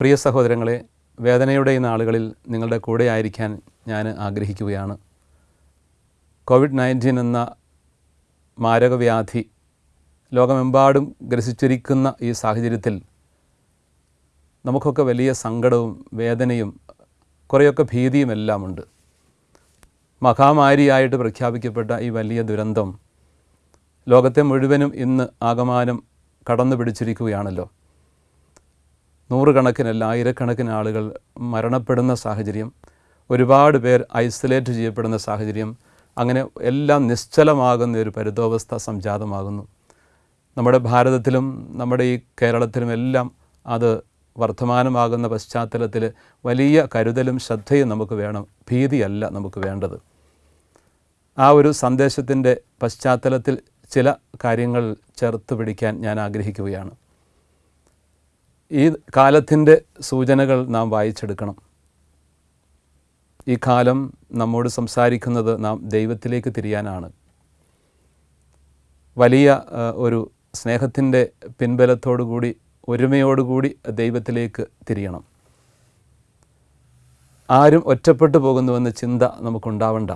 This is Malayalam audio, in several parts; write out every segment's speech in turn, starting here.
പ്രിയ സഹോദരങ്ങളെ വേദനയുടെ ഈ നാളുകളിൽ നിങ്ങളുടെ കൂടെ ആയിരിക്കാൻ ഞാൻ ആഗ്രഹിക്കുകയാണ്. കോവിഡ് നയന്റീൻ എന്ന മാരകവ്യാധി ലോകമെമ്പാടും ഗ്രസിച്ചിരിക്കുന്ന ഈ സാഹചര്യത്തിൽ നമുക്കൊക്കെ വലിയ സങ്കടവും വേദനയും കുറേയൊക്കെ ഭീതിയും എല്ലാം ഉണ്ട് മഹാമാരിയായിട്ട് പ്രഖ്യാപിക്കപ്പെട്ട ഈ വലിയ ദുരന്തം ലോകത്തെ മുഴുവനും ഇന്ന് ആകമാനം കടന്നു പിടിച്ചിരിക്കുകയാണല്ലോ നൂറുകണക്കിനല്ല ആയിരക്കണക്കിന് ആളുകൾ മരണപ്പെടുന്ന സാഹചര്യം ഒരുപാട് പേർ ഐസൊലേറ്റ് ചെയ്യപ്പെടുന്ന സാഹചര്യം അങ്ങനെ എല്ലാം നിശ്ചലമാകുന്ന ഒരു പരിതോവസ്ഥ സംജാതമാകുന്നു. നമ്മുടെ ഭാരതത്തിലും നമ്മുടെ ഈ കേരളത്തിലും എല്ലാം അത് വർത്തമാനമാകുന്ന പശ്ചാത്തലത്തിൽ വലിയ കരുതലും ശ്രദ്ധയും നമുക്ക് വേണം ഭീതിയല്ല നമുക്ക് വേണ്ടത്. ആ ഒരു സന്ദേശത്തിന്റെ പശ്ചാത്തലത്തിൽ ചില കാര്യങ്ങൾ ചേർത്ത് പിടിക്കാൻ ഞാൻ ആഗ്രഹിക്കുകയാണ്. ഈ കാലത്തിന്റെ സൂചനകൾ നാം വായിച്ചെടുക്കണം. ഈ കാലം നമ്മോട് സംസാരിക്കുന്നത് നാം ദൈവത്തിലേക്ക് തിരിയാനാണ്. വലിയ ഒരു സ്നേഹത്തിന്റെ പിൻബലത്തോടുകൂടി ഒരുമയോടുകൂടി ദൈവത്തിലേക്ക് തിരിയണം. ആരും ഒറ്റപ്പെട്ടു പോകുന്നുവെന്ന ചിന്ത നമുക്കുണ്ടാവണ്ട.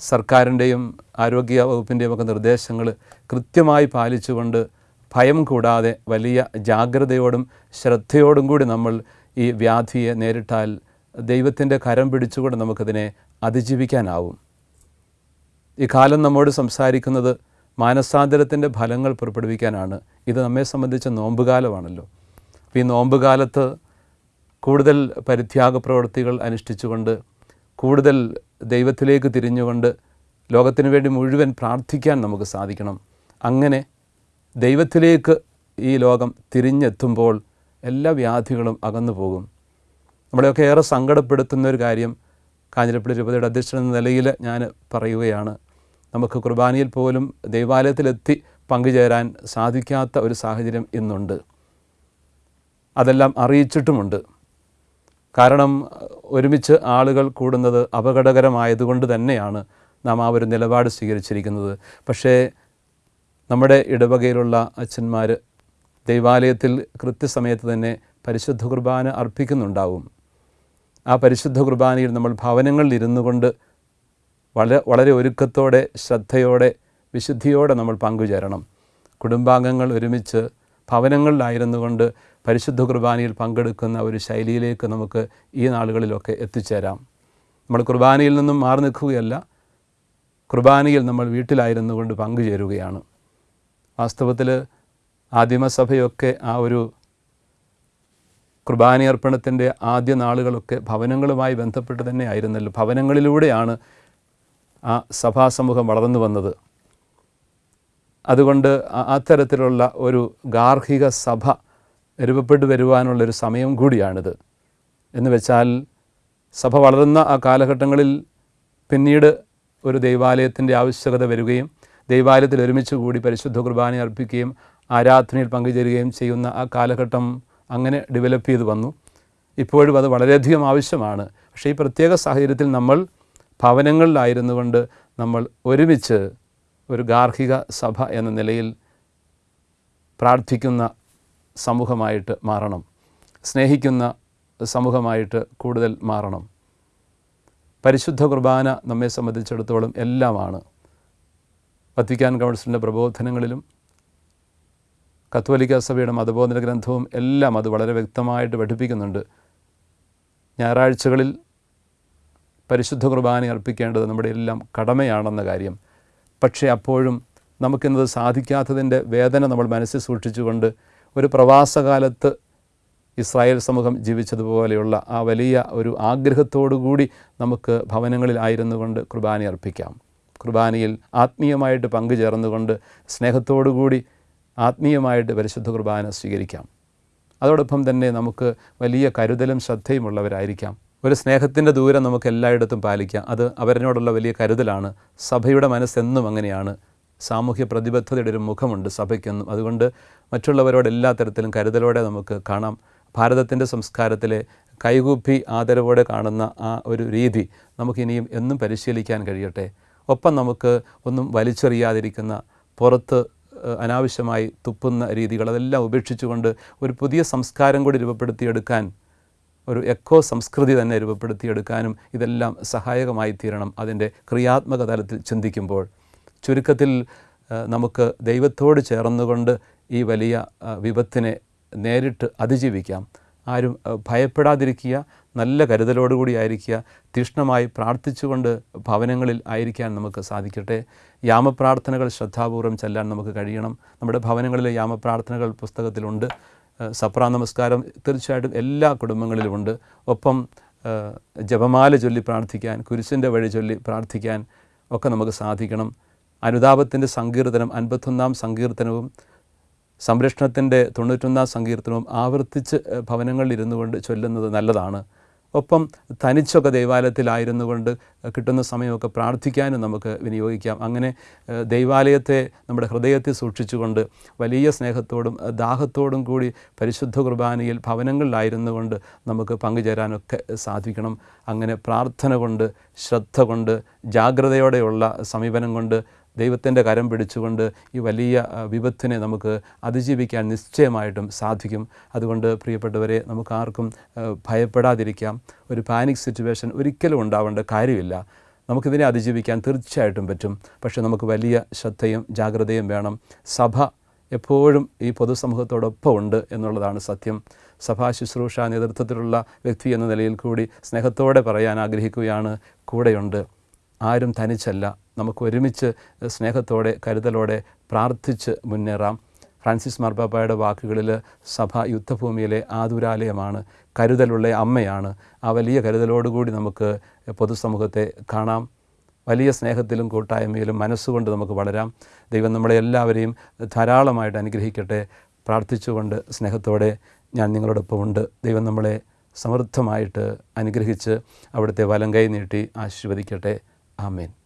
സർക്കാരിന്റെയും ആരോഗ്യ വകുപ്പിന്റെയും ഒക്കെ നിർദ്ദേശങ്ങൾ കൃത്യമായി പാലിച്ചുകൊണ്ട് ഭയം കൂടാതെ വലിയ ജാഗ്രതയോടും ശ്രദ്ധയോടും കൂടി നമ്മൾ ഈ വ്യാധിയെ നേരിട്ടാൽ ദൈവത്തിന്റെ കരം പിടിച്ചുകൊണ്ട് നമുക്കതിനെ അതിജീവിക്കാനാവും. ഈ കാലം നമ്മോട് സംസാരിക്കുന്നത് മാനസാന്തരത്തിന്റെ ഫലങ്ങൾ പുറപ്പെടുവിക്കാനാണ്. ഇത് നമ്മെ സംബന്ധിച്ച നോമ്പുകാലമാണല്ലോ. ഈ നോമ്പുകാലത്ത് കൂടുതൽ പരിത്യാഗ പ്രവൃത്തികൾ അനുഷ്ഠിച്ചുകൊണ്ട് കൂടുതൽ ദൈവത്തിലേക്ക് തിരിഞ്ഞുകൊണ്ട് ലോകത്തിന് വേണ്ടി മുഴുവൻ പ്രാർത്ഥിക്കാൻ നമുക്ക് സാധിക്കണം. അങ്ങനെ ദൈവത്തിലേക്ക് ഈ ലോകം തിരിഞ്ഞെത്തുമ്പോൾ എല്ലാ വ്യാധികളും അകന്നു പോകും. നമ്മളെയൊക്കെ ഏറെ സങ്കടപ്പെടുത്തുന്ന ഒരു കാര്യം കാഞ്ഞിരപ്പള്ളി രൂപതയുടെ അധ്യക്ഷൻ എന്ന നിലയിൽ ഞാൻ പറയുകയാണ്. നമുക്ക് കുർബാനയിൽ പോലും ദൈവാലയത്തിലെത്തി പങ്കുചേരാൻ സാധിക്കാത്ത ഒരു സാഹചര്യം ഇന്നുണ്ട്. അതെല്ലാം അറിയിച്ചിട്ടുമുണ്ട്. കാരണം ഒരുമിച്ച് ആളുകൾ കൂടുന്നത് അപകടകരമായതുകൊണ്ട് തന്നെയാണ് നാം ആ ഒരു നിലപാട് സ്വീകരിച്ചിരിക്കുന്നത്. പക്ഷേ നമ്മുടെ ഇടവകയിലുള്ള അച്ഛന്മാർ ദൈവാലയത്തിൽ കൃത്യസമയത്ത് തന്നെ പരിശുദ്ധ കുർബാന അർപ്പിക്കുന്നുണ്ടാവും. ആ പരിശുദ്ധ കുർബാനയിൽ നമ്മൾ ഭവനങ്ങളിൽ ഇരുന്നു കൊണ്ട് വളരെ വളരെ ഒരുക്കത്തോടെ ശ്രദ്ധയോടെ വിശുദ്ധിയോടെ നമ്മൾ പങ്കുചേരണം. കുടുംബാംഗങ്ങൾ ഒരുമിച്ച് ഭവനങ്ങളിലായിരുന്നു കൊണ്ട് പരിശുദ്ധ കുർബാനയിൽ പങ്കെടുക്കുന്ന ഒരു ശൈലിയിലേക്ക് നമുക്ക് ഈ നാളുകളിലൊക്കെ എത്തിച്ചേരാം. നമ്മൾ കുർബാനയിൽ നിന്നും മാറി നിൽക്കുകയല്ല കുർബാനയിൽ നമ്മൾ വീട്ടിലായിരുന്നു കൊണ്ട് പങ്കുചേരുകയാണ്. വാസ്തവത്തിൽ ആദിമസഭയൊക്കെ ആ ഒരു കുർബാനയർപ്പണത്തിന്റെ ആദ്യ നാളുകളൊക്കെ ഭവനങ്ങളുമായി ബന്ധപ്പെട്ട് തന്നെ ആയിരുന്നല്ലോ. ഭവനങ്ങളിലൂടെയാണ് ആ സഭാസമൂഹം വളർന്നു വന്നത്. അതുകൊണ്ട് അത്തരത്തിലുള്ള ഒരു ഗാർഹിക സഭ രൂപപ്പെട്ടു വരുവാനുള്ളൊരു സമയം കൂടിയാണിത്. എന്ന് വെച്ചാൽ സഭ വളർന്ന ആ കാലഘട്ടങ്ങളിൽ പിന്നീട് ഒരു ദൈവാലയത്തിന്റെ ആവശ്യകത വരികയും ദൈവാലയത്തിൽ ഒരുമിച്ച് കൂടി പരിശുദ്ധ കുർബാന അർപ്പിക്കുകയും ആരാധനയിൽ പങ്കുചേരുകയും ചെയ്യുന്ന ആ കാലഘട്ടം അങ്ങനെ ഡെവലപ്പ് ചെയ്ത് വന്നു. ഇപ്പോഴും അത് വളരെയധികം ആവശ്യമാണ്. പക്ഷേ ഈ പ്രത്യേക സാഹചര്യത്തിൽ നമ്മൾ ഭവനങ്ങളിലായിരുന്നു കൊണ്ട് നമ്മൾ ഒരുമിച്ച് ഒരു ഗാർഹിക സഭ എന്ന നിലയിൽ പ്രാർത്ഥിക്കുന്ന സമൂഹമായിട്ട് മാറണം. സ്നേഹിക്കുന്ന സമൂഹമായിട്ട് കൂടുതൽ മാറണം. പരിശുദ്ധ കുർബാന നമ്മെ സംബന്ധിച്ചിടത്തോളം എല്ലാമാണ്. വത്തിക്കാൻ കൗൺസിലിന്റെ പ്രബോധനങ്ങളിലും കത്തോലിക്ക സഭയുടെ മതബോധന ഗ്രന്ഥവും എല്ലാം അത് വളരെ വ്യക്തമായിട്ട് പഠിപ്പിക്കുന്നുണ്ട്. ഞായറാഴ്ചകളിൽ പരിശുദ്ധ കുർബാന അർപ്പിക്കേണ്ടത് നമ്മുടെ എല്ലാം കടമയാണെന്ന കാര്യം. പക്ഷേ അപ്പോഴും നമുക്കിന്നത് സാധിക്കാത്തതിന്റെ വേദന നമ്മൾ മനസ്സിൽ സൂക്ഷിച്ചുകൊണ്ട് ഒരു പ്രവാസകാലത്ത് ഇസ്രായേൽ സമൂഹം ജീവിച്ചതുപോലെയുള്ള ആ വലിയ ഒരു ആഗ്രഹത്തോടു കൂടി നമുക്ക് ഭവനങ്ങളിലായിരുന്നു കൊണ്ട് കുർബാന അർപ്പിക്കാം. കുർബാനയിൽ ആത്മീയമായിട്ട് പങ്കുചേർന്നുകൊണ്ട് സ്നേഹത്തോടു കൂടി ആത്മീയമായിട്ട് പരിശുദ്ധ കുർബാന സ്വീകരിക്കാം. അതോടൊപ്പം തന്നെ നമുക്ക് വലിയ കരുതലും ശ്രദ്ധയുമുള്ളവരായിരിക്കാം ഒരു സ്നേഹത്തിന്റെ ദൂരം നമുക്ക് എല്ലായിടത്തും പാലിക്കാം. അത് അവരിനോടുള്ള വലിയ കരുതലാണ്. സഭയുടെ മനസ്സെന്നും അങ്ങനെയാണ്. സാമൂഹ്യ പ്രതിബദ്ധതയുടെ ഒരു മുഖമുണ്ട് സഭയ്ക്കെന്നും. അതുകൊണ്ട് മറ്റുള്ളവരോട് എല്ലാ തരത്തിലും കരുതലോടെ നമുക്ക് കാണാം. ഭാരതത്തിന്റെ സംസ്കാരത്തിലെ കൈകൂപ്പി ആദരവോടെ കാണുന്ന ആ ഒരു രീതി നമുക്കിനിയും എന്നും പരിശീലിക്കാൻ കഴിയട്ടെ. ഒപ്പം നമുക്ക് ഒന്നും വലിച്ചെറിയാതിരിക്കുന്ന പുറത്ത് അനാവശ്യമായി തുപ്പുന്ന രീതികൾ അതെല്ലാം ഉപേക്ഷിച്ചുകൊണ്ട് ഒരു പുതിയ സംസ്കാരം കൂടി രൂപപ്പെടുത്തിയെടുക്കാൻ ഒരു എക്കോ സംസ്കൃതി തന്നെ രൂപപ്പെടുത്തിയെടുക്കാനും ഇതെല്ലാം സഹായകമായി തീരണം അതിന്റെ ക്രിയാത്മക തലത്തിൽ ചിന്തിക്കുമ്പോൾ. ചുരുക്കത്തിൽ നമുക്ക് ദൈവത്തോട് ചേർന്നുകൊണ്ട് ഈ വലിയ വിപത്തിനെ നേരിട്ട് അതിജീവിക്കാം. ആരും ഭയപ്പെടാതിരിക്കുക നല്ല കരുതലോടുകൂടി ആയിരിക്കുക തീഷ്ണമായി പ്രാർത്ഥിച്ചുകൊണ്ട് ഭവനങ്ങളിൽ ആയിരിക്കാൻ നമുക്ക് സാധിക്കട്ടെ. യാമപ്രാർത്ഥനകൾ ശ്രദ്ധാപൂർവം ചെല്ലാൻ നമുക്ക് കഴിയണം. നമ്മുടെ ഭവനങ്ങളിലെ യാമപ്രാർത്ഥനകൾ പുസ്തകത്തിലുണ്ട്. സപ്രാ നമസ്കാരം തീർച്ചയായിട്ടും എല്ലാ കുടുംബങ്ങളിലുമുണ്ട്. ഒപ്പം ജപമാല ചൊല്ലി പ്രാർത്ഥിക്കാൻ കുരിശിന്റെ വഴി ചൊല്ലി പ്രാർത്ഥിക്കാൻ ഒക്കെ നമുക്ക് സാധിക്കണം. അനുതാപത്തിന്റെ സങ്കീർത്തനം അൻപത്തൊന്നാം സങ്കീർത്തനവും സംരക്ഷണത്തിന്റെ തൊണ്ണൂറ്റൊന്നാം സങ്കീർത്തനവും ആവർത്തിച്ച് ഭവനങ്ങളിൽ ഇരുന്നു കൊണ്ട് ചൊല്ലുന്നത് നല്ലതാണ്. ഒപ്പം തനിച്ചൊക്കെ ദൈവാലയത്തിലായിരുന്നു കൊണ്ട് കിട്ടുന്ന സമയമൊക്കെ പ്രാർത്ഥിക്കാനും നമുക്ക് വിനിയോഗിക്കാം. അങ്ങനെ ദൈവാലയത്തെ നമ്മുടെ ഹൃദയത്തിൽ സൂക്ഷിച്ചുകൊണ്ട് വലിയ സ്നേഹത്തോടും ദാഹത്തോടും കൂടി പരിശുദ്ധ കുർബാനയിൽ ഭവനങ്ങളിലായിരുന്നു കൊണ്ട് നമുക്ക് പങ്കുചേരാനൊക്കെ സാധിക്കണം. അങ്ങനെ പ്രാർത്ഥന കൊണ്ട് ശ്രദ്ധ കൊണ്ട് ജാഗ്രതയോടെയുള്ള സമീപനം കൊണ്ട് ദൈവത്തിന്റെ കരം പിടിച്ചുകൊണ്ട് ഈ വലിയ വിപത്തിനെ നമുക്ക് അതിജീവിക്കാൻ നിശ്ചയമായിട്ടും സാധിക്കും. അതുകൊണ്ട് പ്രിയപ്പെട്ടവരെ നമുക്ക് ആർക്കും ഭയപ്പെടാതിരിക്കാം. ഒരു പാനിക് സിറ്റുവേഷൻ ഒരിക്കലും ഉണ്ടാവേണ്ട കാര്യമില്ല. നമുക്കിതിനെ അതിജീവിക്കാൻ തീർച്ചയായിട്ടും പറ്റും. പക്ഷേ നമുക്ക് വലിയ ശ്രദ്ധയും ജാഗ്രതയും വേണം. സഭ എപ്പോഴും ഈ പൊതുസമൂഹത്തോടൊപ്പം ഉണ്ട് എന്നുള്ളതാണ് സത്യം. സഭാ ശുശ്രൂഷ നേതൃത്വത്തിലുള്ള വ്യക്തി എന്ന നിലയിൽ കൂടി സ്നേഹത്തോടെ പറയാൻ ആഗ്രഹിക്കുകയാണ് കൂടെയുണ്ട്. ആരും തനിച്ചല്ല. നമുക്ക് ഒരുമിച്ച് സ്നേഹത്തോടെ കരുതലോടെ പ്രാർത്ഥിച്ച് മുന്നേറാം. ഫ്രാൻസിസ് മാർപ്പാപ്പയുടെ വാക്കുകളിൽ സഭ യുദ്ധഭൂമിയിലെ ആതുരാലയമാണ് കരുതലുള്ള അമ്മയാണ്. ആ വലിയ കരുതലോടുകൂടി നമുക്ക് പൊതുസമൂഹത്തെ കാണാം. വലിയ സ്നേഹത്തിലും കൂട്ടായ്മയിലും മനസ്സുകൊണ്ട് നമുക്ക് വളരാം. ദൈവം നമ്മളെ എല്ലാവരെയും ധാരാളമായിട്ട് അനുഗ്രഹിക്കട്ടെ. പ്രാർത്ഥിച്ചുകൊണ്ട് സ്നേഹത്തോടെ ഞാൻ നിങ്ങളോടൊപ്പമുണ്ട് ദൈവം നമ്മളെ സമൃദ്ധമായിട്ട് അനുഗ്രഹിച്ച് അവിടുത്തെ വലം കൈ നീട്ടി ആശീർവദിക്കട്ടെ. ആമേൻ.